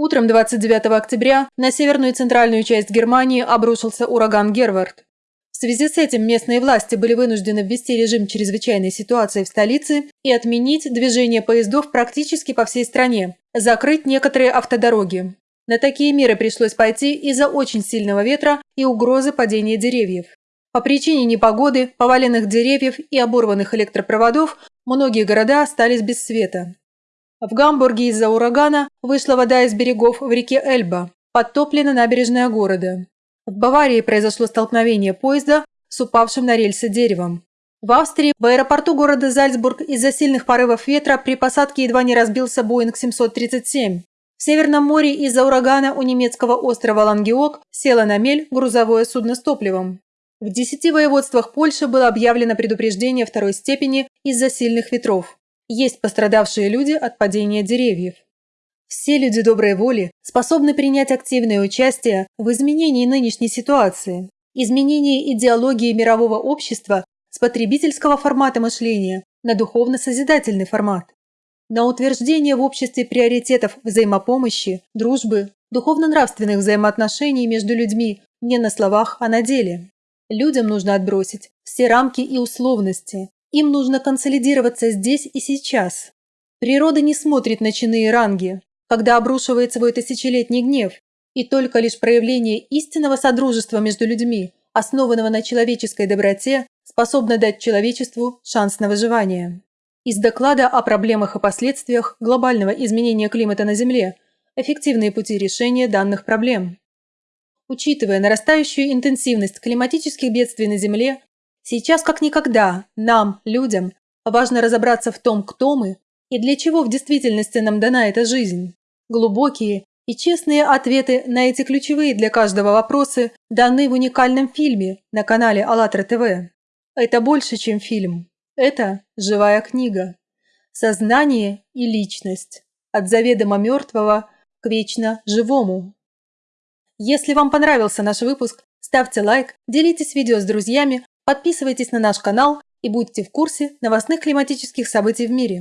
Утром 29 октября на северную и центральную часть Германии обрушился ураган Гервард. В связи с этим местные власти были вынуждены ввести режим чрезвычайной ситуации в столице и отменить движение поездов практически по всей стране, закрыть некоторые автодороги. На такие меры пришлось пойти из-за очень сильного ветра и угрозы падения деревьев. По причине непогоды, поваленных деревьев и оборванных электропроводов многие города остались без света. В Гамбурге из-за урагана вышла вода из берегов в реке Эльба, подтоплена набережная города. В Баварии произошло столкновение поезда с упавшим на рельсы деревом. В Австрии в аэропорту города Зальцбург из-за сильных порывов ветра при посадке едва не разбился Боинг 737. В Северном море из-за урагана у немецкого острова Лангеок села на мель грузовое судно с топливом. В десяти воеводствах Польши было объявлено предупреждение второй степени из-за сильных ветров. Есть пострадавшие люди от падения деревьев. Все люди доброй воли способны принять активное участие в изменении нынешней ситуации, изменении идеологии мирового общества с потребительского формата мышления на духовно-созидательный формат, на утверждение в обществе приоритетов взаимопомощи, дружбы, духовно-нравственных взаимоотношений между людьми не на словах, а на деле. Людям нужно отбросить все рамки и условности, им нужно консолидироваться здесь и сейчас. Природа не смотрит на чины и ранги, когда обрушивает свой тысячелетний гнев, и только лишь проявление истинного содружества между людьми, основанного на человеческой доброте, способно дать человечеству шанс на выживание. Из доклада о проблемах и последствиях глобального изменения климата на Земле эффективные пути решения данных проблем. Учитывая нарастающую интенсивность климатических бедствий на Земле, Сейчас как никогда нам, людям, важно разобраться в том, кто мы и для чего в действительности нам дана эта жизнь. Глубокие и честные ответы на эти ключевые для каждого вопросы даны в уникальном фильме на канале АЛЛАТРА ТВ. Это больше, чем фильм. Это живая книга. Сознание и личность. От заведомо мертвого к вечно живому. Если вам понравился наш выпуск, ставьте лайк, делитесь видео с друзьями, Подписывайтесь на наш канал и будьте в курсе новостных климатических событий в мире.